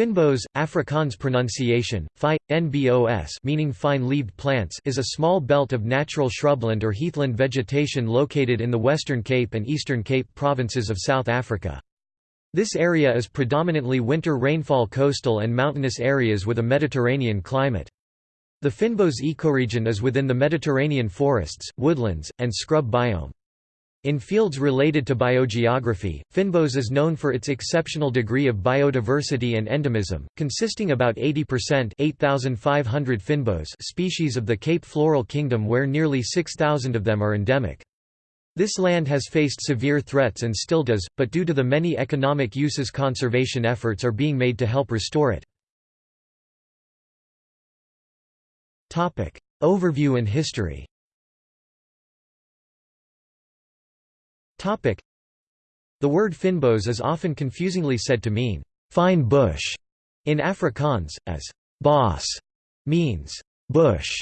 Fynbos, Afrikaans pronunciation, phi, nbos meaning fine-leaved plants is a small belt of natural shrubland or heathland vegetation located in the Western Cape and Eastern Cape provinces of South Africa. This area is predominantly winter rainfall coastal and mountainous areas with a Mediterranean climate. The Fynbos ecoregion is within the Mediterranean forests, woodlands, and scrub biome. In fields related to biogeography, Fynbos is known for its exceptional degree of biodiversity and endemism, consisting about 80% 8,500 Fynbos species of the Cape Floral Kingdom where nearly 6,000 of them are endemic. This land has faced severe threats and still does, but due to the many economic uses conservation efforts are being made to help restore it. Overview and history The word fynbos is often confusingly said to mean, fine bush, in Afrikaans, as bos means bush.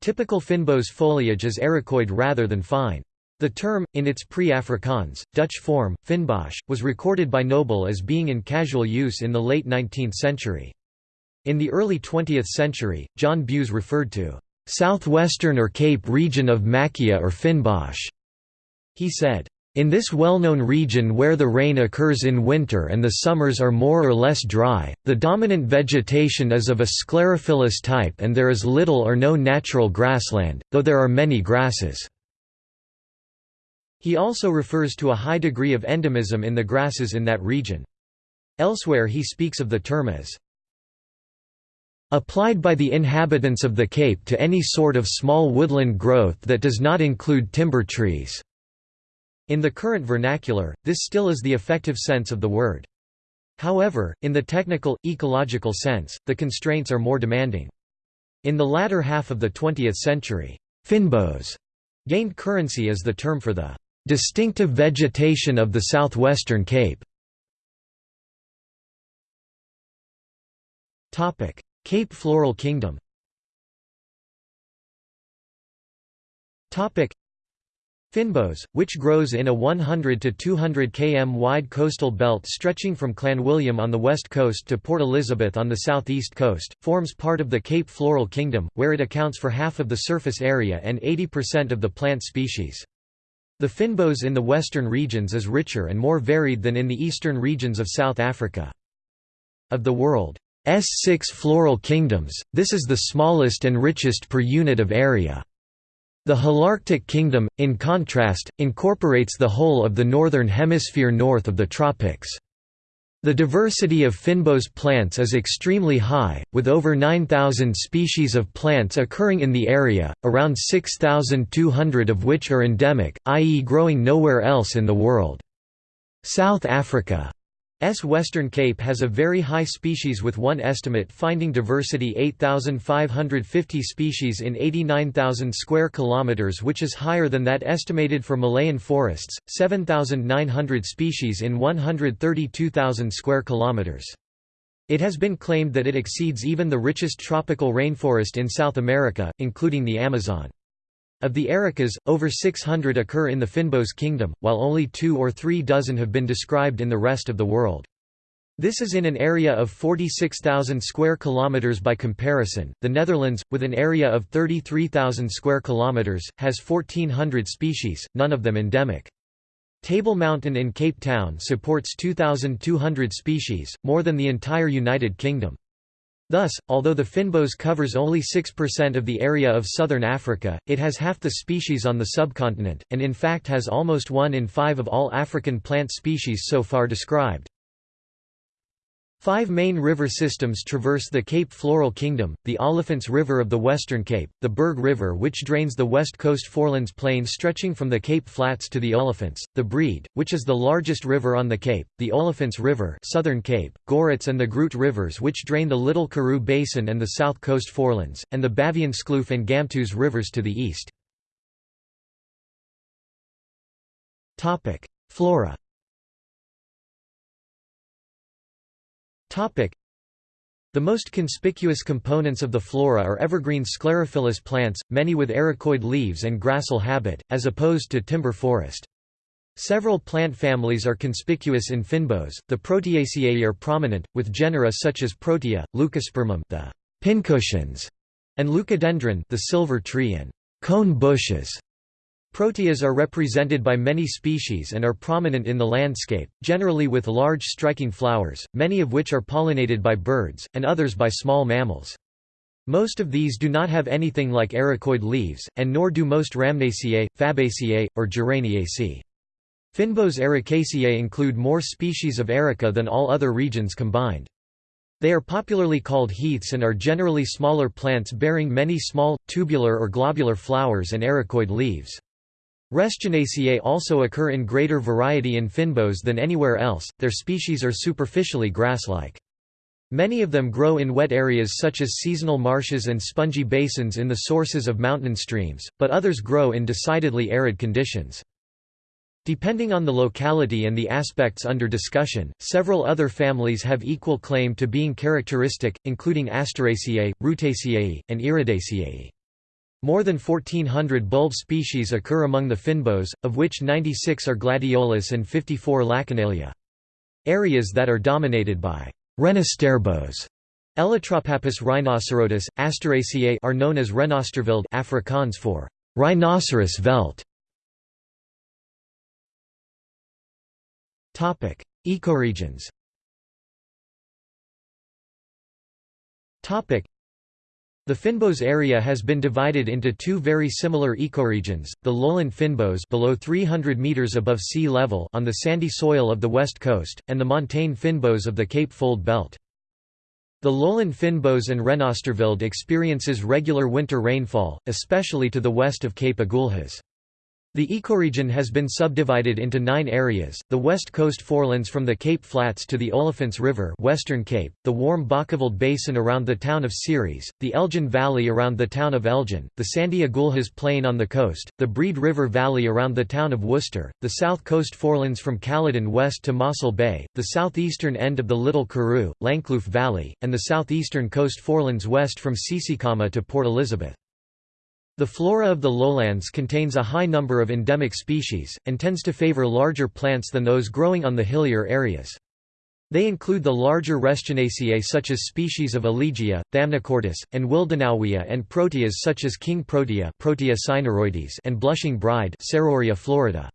Typical fynbos foliage is ericoid rather than fine. The term, in its pre-Afrikaans, Dutch form, Fynbosch, was recorded by Noble as being in casual use in the late 19th century. In the early 20th century, John Bews referred to southwestern or Cape region of Macchia or Fynbosch. He said, in this well-known region where the rain occurs in winter and the summers are more or less dry, the dominant vegetation is of a sclerophyllous type and there is little or no natural grassland, though there are many grasses. He also refers to a high degree of endemism in the grasses in that region. Elsewhere he speaks of the term as applied by the inhabitants of the Cape to any sort of small woodland growth that does not include timber trees. In the current vernacular, this still is the effective sense of the word. However, in the technical, ecological sense, the constraints are more demanding. In the latter half of the 20th century, Fynbos gained currency as the term for the distinctive vegetation of the southwestern Cape. Cape Floral Kingdom Fynbos, which grows in a 100 to 200 km wide coastal belt stretching from Clanwilliam on the west coast to Port Elizabeth on the southeast coast, forms part of the Cape Floral Kingdom, where it accounts for half of the surface area and 80% of the plant species. The fynbos in the western regions is richer and more varied than in the eastern regions of South Africa. Of the world's six floral kingdoms, this is the smallest and richest per unit of area. The Holarctic Kingdom, in contrast, incorporates the whole of the northern hemisphere north of the tropics. The diversity of Fynbos plants is extremely high, with over 9,000 species of plants occurring in the area, around 6,200 of which are endemic, i.e. growing nowhere else in the world. South Africa S. Western Cape has a very high species with one estimate finding diversity 8550 species in 89,000 square kilometers which is higher than that estimated for Malayan forests 7900 species in 132,000 square kilometers. It has been claimed that it exceeds even the richest tropical rainforest in South America including the Amazon of the ericas, over 600 occur in the Fynbos kingdom, while only two or three dozen have been described in the rest of the world. This is in an area of 46,000 square kilometers by comparison. The Netherlands, with an area of 33,000 square kilometers, has 1400 species, none of them endemic. Table Mountain in Cape Town supports 2,200 species, more than the entire United Kingdom. Thus, although the fynbos covers only 6% of the area of southern Africa, it has half the species on the subcontinent, and in fact has almost one in five of all African plant species so far described. Five main river systems traverse the Cape Floral Kingdom, the Olifants River of the Western Cape, the Berg River which drains the west coast forelands plain stretching from the Cape Flats to the Olifants, the Breed, which is the largest river on the Cape, the Olifants River Southern Cape, Gourits and the Groot rivers which drain the Little Karoo Basin and the south coast forelands, and the Baviaanskloof and Gamtoos rivers to the east. Flora the most conspicuous components of the flora are evergreen sclerophyllous plants, many with ericoid leaves and grassal habit, as opposed to timber forest. Several plant families are conspicuous in fynbos, The Proteaceae are prominent, with genera such as Protea, Leucospermum, the pincushions, and Leucadendron, the silver tree and cone bushes. Proteas are represented by many species and are prominent in the landscape, generally with large striking flowers, many of which are pollinated by birds, and others by small mammals. Most of these do not have anything like ericoid leaves, and nor do most Rhamnaceae, Fabaceae, or Geraniaceae. Fynbos ericaceae include more species of erica than all other regions combined. They are popularly called heaths and are generally smaller plants bearing many small, tubular or globular flowers and ericoid leaves. Restionaceae also occur in greater variety in fynbos than anywhere else, their species are superficially grass-like. Many of them grow in wet areas such as seasonal marshes and spongy basins in the sources of mountain streams, but others grow in decidedly arid conditions. Depending on the locality and the aspects under discussion, several other families have equal claim to being characteristic, including Asteraceae, Rutaceae, and Iridaceae. More than 1400 bulb species occur among the fynbos, of which 96 are gladiolus and 54 Lachenalia. Areas that are dominated by Renosterbos Elytropappus rhinocerotis, Asteraceae are known as Renosterveld Afrikaans for rhinoceros veld. Topic: Ecoregions. Topic: the Fynbos area has been divided into two very similar ecoregions, the lowland Fynbos below 300 meters above sea level on the sandy soil of the west coast, and the montane Fynbos of the Cape Fold belt. The lowland Fynbos and Renosterveld experiences regular winter rainfall, especially to the west of Cape Agulhas. The ecoregion has been subdivided into nine areas, the west coast forelands from the Cape Flats to the Olifants River Western Cape, the warm Bokkeveld Basin around the town of Ceres, the Elgin Valley around the town of Elgin, the sandy Agulhas Plain on the coast, the Breed River Valley around the town of Worcester, the south coast forelands from Caledon west to Mossel Bay, the southeastern end of the Little Karoo, Langkloof Valley, and the southeastern coast forelands west from Tsitsikamma to Port Elizabeth. The flora of the lowlands contains a high number of endemic species, and tends to favor larger plants than those growing on the hillier areas. They include the larger Restionaceae such as species of Elegia, Thamnochortus, and Willdenowia and proteas such as king protea Protea and blushing bride florida.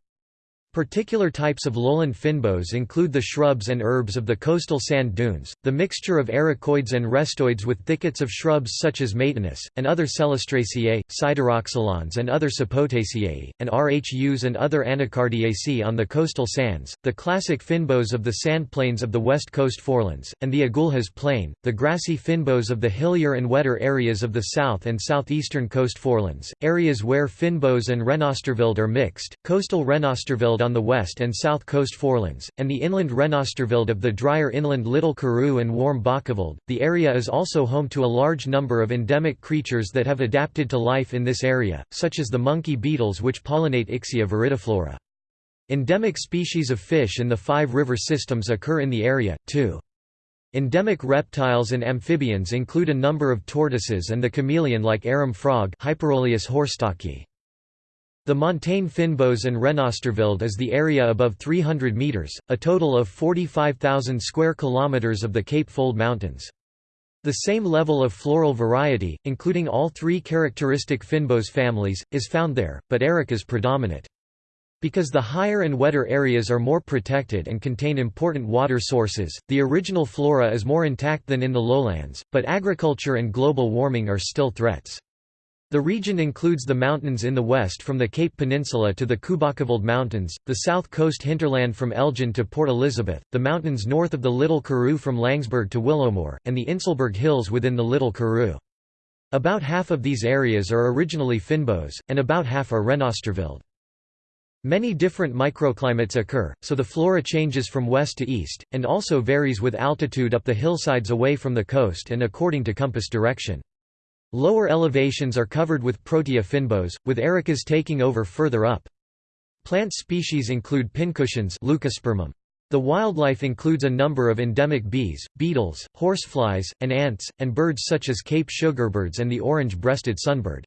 Particular types of lowland fynbos include the shrubs and herbs of the coastal sand dunes, the mixture of ericoids and restoids with thickets of shrubs such as Maytenus, and other Celastraceae, Sideroxylons and other Sapotaceae, and Rhus and other Anacardiaceae on the coastal sands, the classic fynbos of the sand plains of the west coast forelands, and the Agulhas plain, the grassy fynbos of the hillier and wetter areas of the south and southeastern coast forelands, areas where fynbos and Renosterveld are mixed, coastal Renosterveld on the west and south coast forelands, and the inland Renosterveld of the drier inland Little Karoo and warm Bokkeveld. The area is also home to a large number of endemic creatures that have adapted to life in this area, such as the monkey beetles which pollinate Ixia viridiflora. Endemic species of fish in the five river systems occur in the area, too. Endemic reptiles and amphibians include a number of tortoises and the chameleon-like arum frog Hyperolius horstockii. The montane Fynbos and Renosterveld is the area above 300 meters, a total of 45,000 square kilometers of the Cape Fold Mountains. The same level of floral variety, including all three characteristic Fynbos families, is found there, but erica is predominant. Because the higher and wetter areas are more protected and contain important water sources, the original flora is more intact than in the lowlands, but agriculture and global warming are still threats. The region includes the mountains in the west from the Cape Peninsula to the Kubakeveld Mountains, the south coast hinterland from Elgin to Port Elizabeth, the mountains north of the Little Karoo from Langeberg to Willowmore, and the Inselberg Hills within the Little Karoo. About half of these areas are originally Fynbos, and about half are Renosterveld. Many different microclimates occur, so the flora changes from west to east, and also varies with altitude up the hillsides away from the coast and according to compass direction. Lower elevations are covered with Protea fynbos, with ericas taking over further up. Plant species include pincushions. The wildlife includes a number of endemic bees, beetles, horseflies, and ants, and birds such as Cape sugarbirds and the orange-breasted sunbird.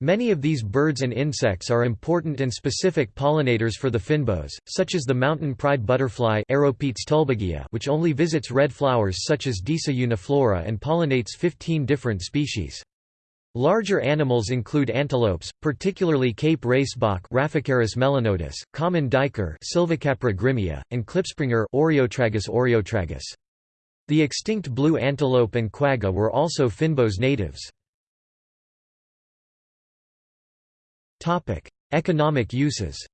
Many of these birds and insects are important and specific pollinators for the fynbos, such as the mountain pride butterfly which only visits red flowers such as Disa uniflora and pollinates 15 different species. Larger animals include antelopes, particularly Cape racebok melanotis, common duiker Sylvicapra grimmia, and klipspringer Oreotragus oreotragus. The extinct blue antelope and quagga were also fynbos natives. Economic uses.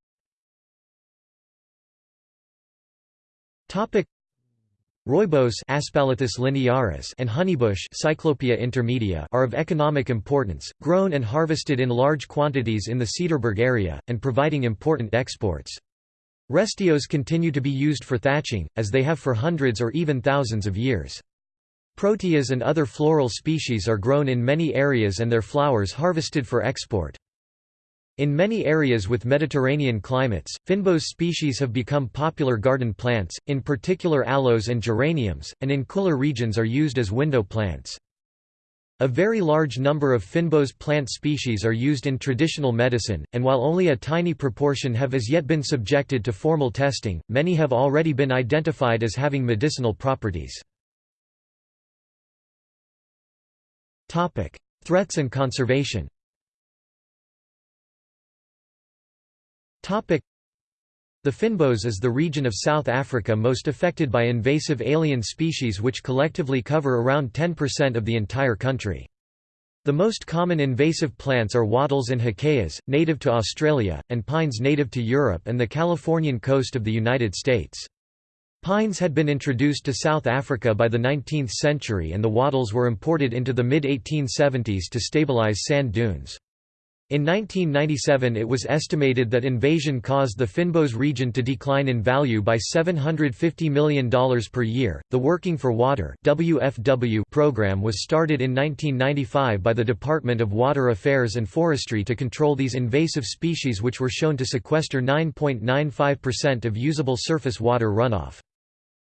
Rooibos Aspalathus linearis and honeybush Cyclopia intermedia are of economic importance, grown and harvested in large quantities in the Cederberg area, and providing important exports. Restios continue to be used for thatching, as they have for hundreds or even thousands of years. Proteas and other floral species are grown in many areas and their flowers harvested for export. In many areas with Mediterranean climates, fynbos species have become popular garden plants, in particular aloes and geraniums, and in cooler regions are used as window plants. A very large number of fynbos plant species are used in traditional medicine, and while only a tiny proportion have as yet been subjected to formal testing, many have already been identified as having medicinal properties. Threats and conservation The Fynbos is the region of South Africa most affected by invasive alien species which collectively cover around 10% of the entire country. The most common invasive plants are wattles and hakeas, native to Australia, and pines native to Europe and the Californian coast of the United States. Pines had been introduced to South Africa by the 19th century and the wattles were imported into the mid-1870s to stabilize sand dunes. In 1997 it was estimated that invasion caused the Fynbos region to decline in value by $750 million per year. The Working for Water (WFW) program was started in 1995 by the Department of Water Affairs and Forestry to control these invasive species which were shown to sequester 9.95% of usable surface water runoff.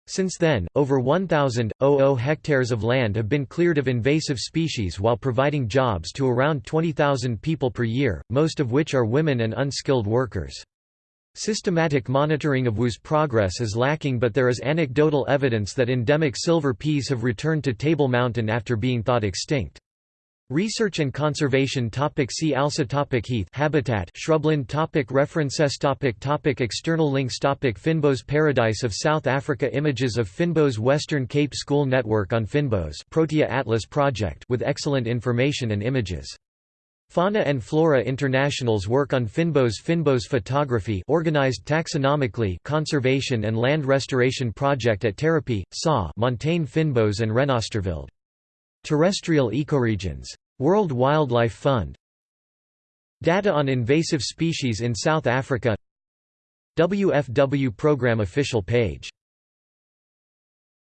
Since then, over 1,000 hectares of land have been cleared of invasive species while providing jobs to around 20,000 people per year, most of which are women and unskilled workers. Systematic monitoring of WU's progress is lacking but there is anecdotal evidence that endemic silver peas have returned to Table Mountain after being thought extinct. Research and conservation topic See also topic Heath habitat shrubland topic References topic topic External links topic Fynbos Paradise of South Africa Images of Fynbos Western Cape School Network on Fynbos Protea Atlas Project with excellent information and images. Fauna and Flora International's work on Fynbos Fynbos photography organized taxonomically conservation and land restoration project at Therapy, SA Montane Fynbos and Renosterveld Terrestrial ecoregions. World Wildlife Fund. Data on invasive species in South Africa. WFW program official page